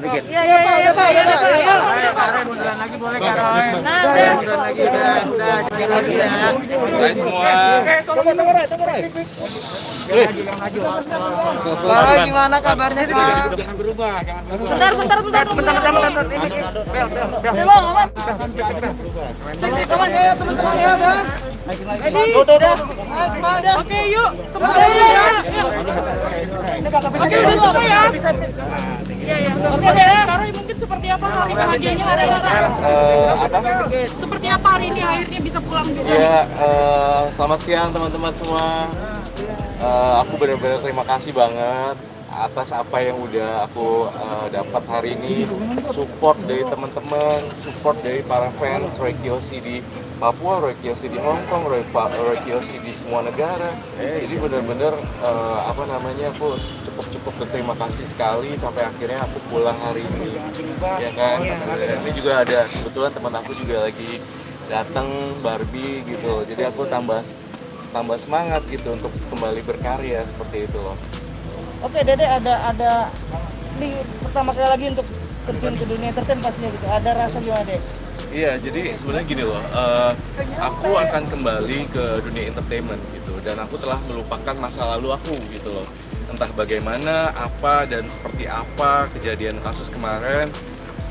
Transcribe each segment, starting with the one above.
to get. Semua. Gimana kabarnya? Jangan berubah. Bentar bentar bentar bentar kawan ya teman semua ya. Oke yuk. Kembali ya. Oke udah ya. Iya iya. Oke mungkin apa hari bahagianya hari ini? Seperti apa hari ini akhirnya bisa pulang juga? Ya, eh, selamat siang teman-teman semua. Eh, aku benar-benar terima kasih banget atas apa yang udah aku eh, dapat hari ini. Support dari teman-teman, support dari para fans Roy Kiyoshi di Papua, Roy Kiyoshi di Hong Kong, Roy, Pa- Roy Kiyoshi di semua negara. Jadi benar-benar eh, apa namanya aku cukup-cukup berterima kasih sekali sampai akhirnya aku pulang hari ini. Ya kan. Ini juga ada kebetulan teman aku juga lagi datang Barbie gitu jadi aku tambah tambah semangat gitu untuk kembali berkarya seperti itu loh Oke Dede ada ada ini pertama kali lagi untuk terjun ke dunia entertain pastinya gitu. Ada rasa gimana deh? iya jadi sebenarnya gini loh eh, aku akan kembali ke dunia entertainment gitu dan aku telah melupakan masa lalu aku gitu loh entah bagaimana apa dan seperti apa kejadian kasus kemarin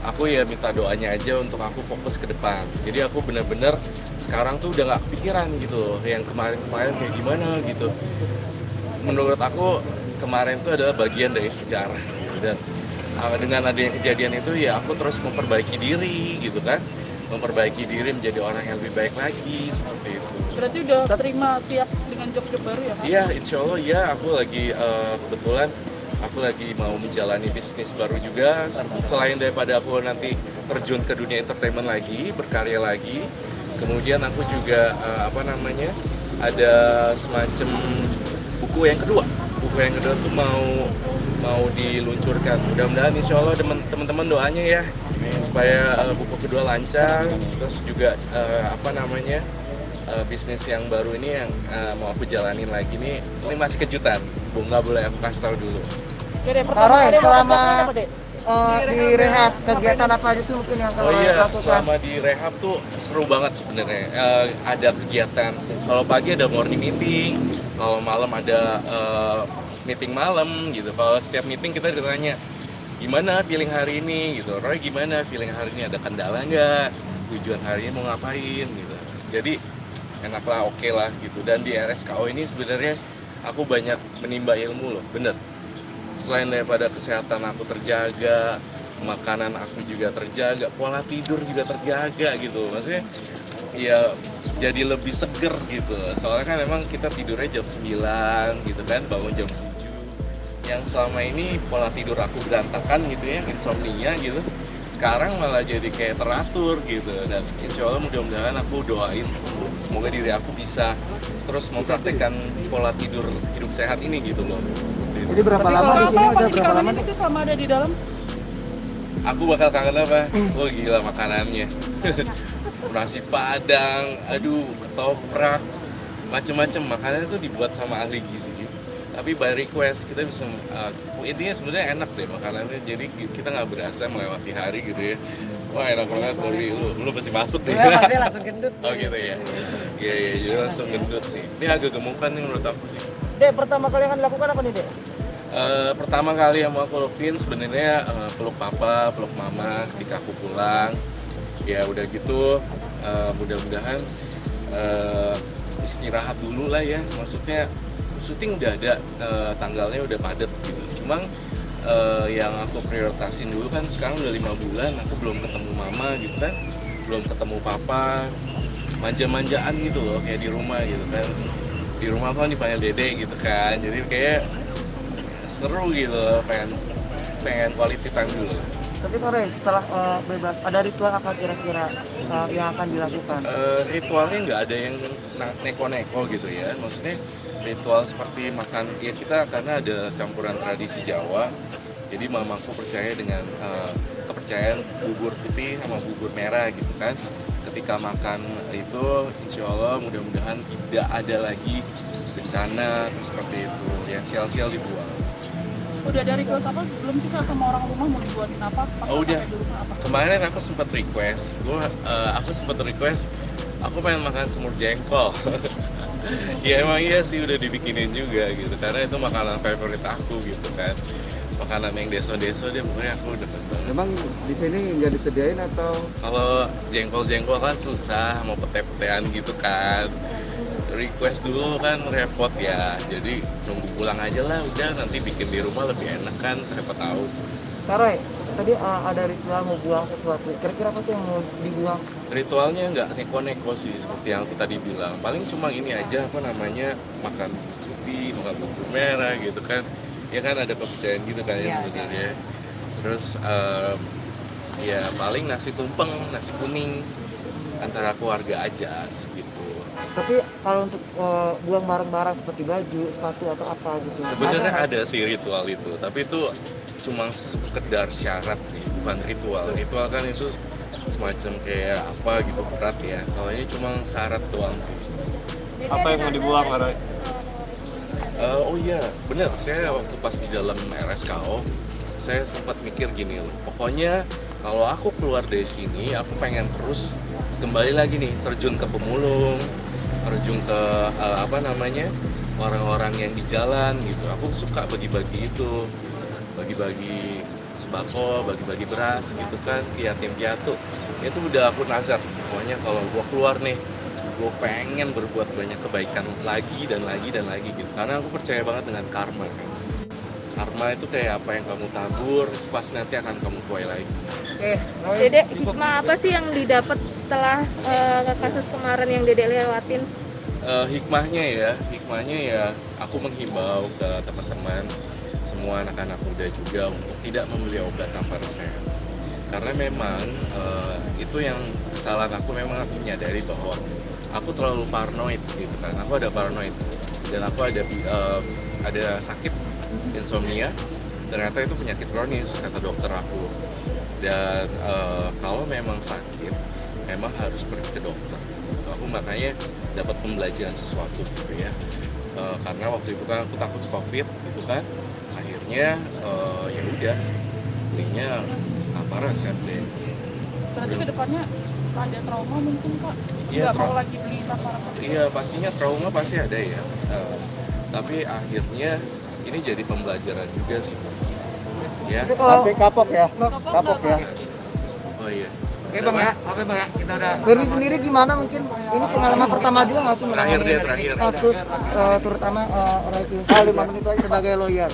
aku ya minta doanya aja untuk aku fokus ke depan jadi aku bener-bener sekarang tuh udah nggak kepikiran gitu loh yang kemarin-kemarin kayak gimana gitu menurut aku kemarin itu adalah bagian dari sejarah gitu. dan uh, dengan adanya kejadian itu ya aku terus memperbaiki diri gitu kan memperbaiki diri menjadi orang yang lebih baik lagi seperti itu Berarti udah terima siap dengan job-job baru ya? Iya, insya Allah ya. Aku lagi eh, kebetulan aku lagi mau menjalani bisnis baru juga. Selain daripada aku nanti terjun ke dunia entertainment lagi, berkarya lagi. Kemudian aku juga eh, apa namanya ada semacam buku yang kedua. Buku yang kedua tuh mau mau diluncurkan. Mudah-mudahan insya Allah teman- teman-teman doanya ya supaya eh, buku kedua lancar. Terus juga eh, apa namanya uh, bisnis yang baru ini yang uh, mau aku jalanin lagi nih ini masih kejutan bu nggak boleh aku kasih tahu dulu Oke deh pertama Karoy kali mau selama eh, di rehab kegiatan apa aja tuh mungkin yang oh Karoy iya lakukan? selama di rehab tuh seru banget sebenarnya Uh, ada kegiatan kalau pagi ada morning meeting kalau malam ada uh, meeting malam gitu. Kalau setiap meeting kita ditanya gimana feeling hari ini? Gitu. Roy gimana feeling hari ini? Ada kendala nggak? Tujuan hari ini mau ngapain? Gitu. Jadi enak lah oke lah gitu. Dan di RSKO ini sebenarnya aku banyak menimba ilmu loh bener. Selain daripada kesehatan aku terjaga makanan aku juga terjaga pola tidur juga terjaga gitu. Maksudnya ya jadi lebih seger gitu soalnya kan memang kita tidurnya jam 9 gitu kan bangun jam 7 yang selama ini pola tidur aku berantakan gitu ya insomnia gitu sekarang malah jadi kayak teratur gitu dan insya Allah mudah-mudahan aku doain semoga diri aku bisa terus mempraktekkan pola tidur hidup sehat ini gitu loh Seperti. Jadi berapa Tapi lama kalau di sini paling berapa lama? sih selama ada di dalam? aku bakal kangen apa? Oh gila makanannya nasi padang, aduh ketoprak macem-macem. Makanan itu dibuat sama ahli gizi. Tapi by request kita bisa uh, intinya sebenarnya enak deh makanannya. Jadi kita nggak berasa melewati hari gitu ya. Wah enak banget. Tapi lu lu pasti masuk deh. Ya, pasti langsung gendut. oh gitu ya? Iya iya jadi langsung gendut sih. Ini agak gemukan nih menurut aku sih. Dek pertama kali yang akan dilakukan apa nih dek? Eh, pertama kali yang mau aku lakuin sebenarnya eh, peluk papa, peluk mama ketika aku pulang. Ya udah gitu, eh, mudah-mudahan eh, istirahat dulu lah ya. Maksudnya syuting udah ada, eh, tanggalnya udah padat gitu. Cuma eh, yang aku prioritasin dulu kan sekarang udah lima bulan, aku belum ketemu mama gitu kan, belum ketemu papa, manja-manjaan gitu loh kayak di rumah gitu kan. Di rumah kan dipanggil dede gitu kan, jadi kayak seru gitu pengen pengen quality time dulu Tapi Korea setelah eh, bebas ada ritual apa kira-kira eh, yang akan dilakukan? Eh, ritualnya nggak ada yang neko-neko gitu ya. Maksudnya ritual seperti makan ya kita karena ada campuran tradisi Jawa. Jadi mamaku percaya dengan eh, kepercayaan bubur putih sama bubur merah gitu kan. Ketika makan itu insya Allah mudah-mudahan tidak ada lagi bencana seperti itu. Yang sial-sial dibuang Udah dari request apa sebelum sih kak sama orang rumah mau dibuatin apa? Pas Oh, udah. apa? Kemarin aku sempat request, gua eh, aku sempat request, aku pengen makan semur jengkol. ya emang iya sih udah dibikinin juga gitu, karena itu makanan favorit aku gitu kan. Makanan yang deso-deso dia pokoknya aku demen banget. Emang di sini nggak disediain atau Kalau jengkol-jengkol kan susah, mau pete-petean gitu kan. Request dulu kan repot ya, jadi nunggu pulang aja lah udah. Nanti bikin di rumah lebih enak kan, siapa tahu. Kak Roy, tadi uh, ada ritual mau buang sesuatu. Kira-kira apa sih yang mau dibuang? ritualnya nggak neko-neko sih seperti yang aku tadi bilang. Paling cuma ini aja apa namanya makan putih makan bubur merah gitu kan. Ya kan ada kepercayaan gitu kan ya sebenarnya. terus em, ya paling nasi tumpeng nasi kuning antara keluarga aja segitu Tapi kalau untuk uh, buang barang-barang seperti baju, sepatu atau apa gitu. sebenarnya ada sih ritual itu tapi itu cuma sekedar syarat sih bukan ritual ritual kan itu semacam kayak apa gitu berat ya kalau ini cuma syarat doang sih apa yang mau dibuang Roy? Eh, oh iya, bener. Saya waktu pas di dalam RSKO, saya sempat mikir gini loh. Pokoknya kalau aku keluar dari sini, aku pengen terus kembali lagi nih terjun ke pemulung, terjun ke eh, apa namanya orang-orang yang di jalan gitu. Aku suka bagi-bagi itu, bagi-bagi sembako, bagi-bagi beras gitu kan, yatim piatu. Itu udah aku nazar. Pokoknya kalau gua keluar nih, gue pengen berbuat banyak kebaikan lagi dan lagi dan lagi gitu karena aku percaya banget dengan karma karma itu kayak apa yang kamu tabur pasti nanti akan kamu tuai lagi. Dede, hikmah apa sih yang didapat setelah eh, kasus kemarin yang Dede lewatin? Eh, hikmahnya ya hikmahnya ya aku menghimbau ke teman-teman semua anak-anak muda juga untuk tidak membeli obat tanpa resep. Karena memang eh, itu yang kesalahan aku memang aku menyadari bahwa aku terlalu paranoid gitu kan. Aku ada paranoid dan aku ada eh, ada sakit insomnia ternyata itu penyakit kronis kata dokter aku dan eh, kalau memang sakit memang harus pergi ke dokter aku makanya dapat pembelajaran sesuatu gitu ya Eh, karena waktu itu kan aku takut covid gitu kan akhirnya eh, ya udah belinya apa resep deh Berarti ke depannya ada trauma mungkin kak? Iya, mau lagi beli tanpa. Iya pastinya trauma pasti ada ya. Eh, tapi akhirnya ini jadi pembelajaran juga sih. Ya. Tapi kapok ya, kapok ya. Oh iya. Oke bang ya, oke bang ya, kita udah. Berwi sendiri gimana mungkin ini pengalaman pertama juga nggak sih Terakhir deh, terakhir. kasus eh, terutama uh, Roy Kinsey sebagai lawyer.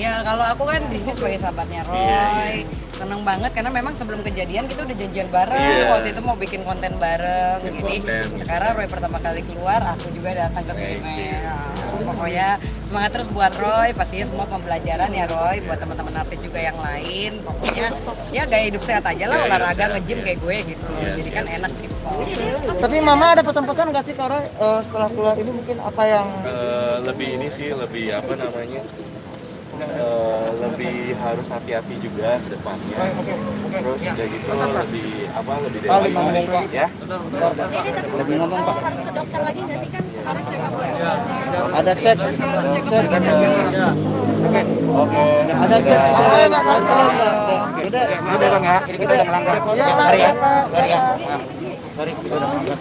Ya kalau aku kan di sini sebagai sahabatnya Roy, Iya, iya. seneng banget karena memang sebelum kejadian kita udah janjian bareng. Iya. Waktu itu mau bikin konten bareng. Bikin Jadi konten. sekarang Roy pertama kali keluar, aku juga datang ke sini. you. Pokoknya semangat terus buat Roy, pastinya semua pembelajaran ya Roy, buat teman-teman artis juga yang lain. Pokoknya ya gaya hidup sehat aja lah, olahraga nge-gym iya. kayak gue gitu. Iya, Jadi kan enak gitu. Tapi Mama ada pesan-pesan nggak sih Kak Roy eh, setelah keluar ini mungkin apa yang Eh, lebih ini sih lebih apa namanya? Eh, lebih harus hati-hati juga ke depannya. Terus udah gitu lebih apa lebih Paling dewasa ya. Lebih ngomong pak. Harus ke dokter lagi nggak sih kan? Ada cek, cek. Oke, oke. Ada cek. Oke, Pak. Udah, udah bang ya. Ini kita udah melanggar. Sorry ya, sorry ya. Maaf. Sorry, kita udah melanggar.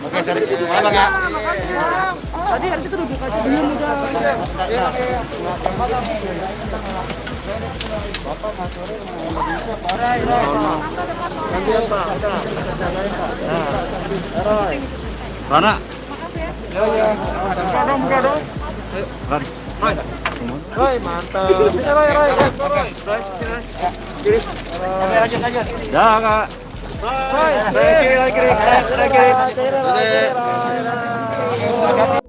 Oke, sorry. Ayo bang ya. tadi harus itu duduk aja belum udah. Rana. Ya ya. Roy, mantap. Roy, Roy, Roy. Kiri. Oke, lanjut, lanjut. Dah, Kak. Roy, kiri, kiri, kiri, kiri, kiri.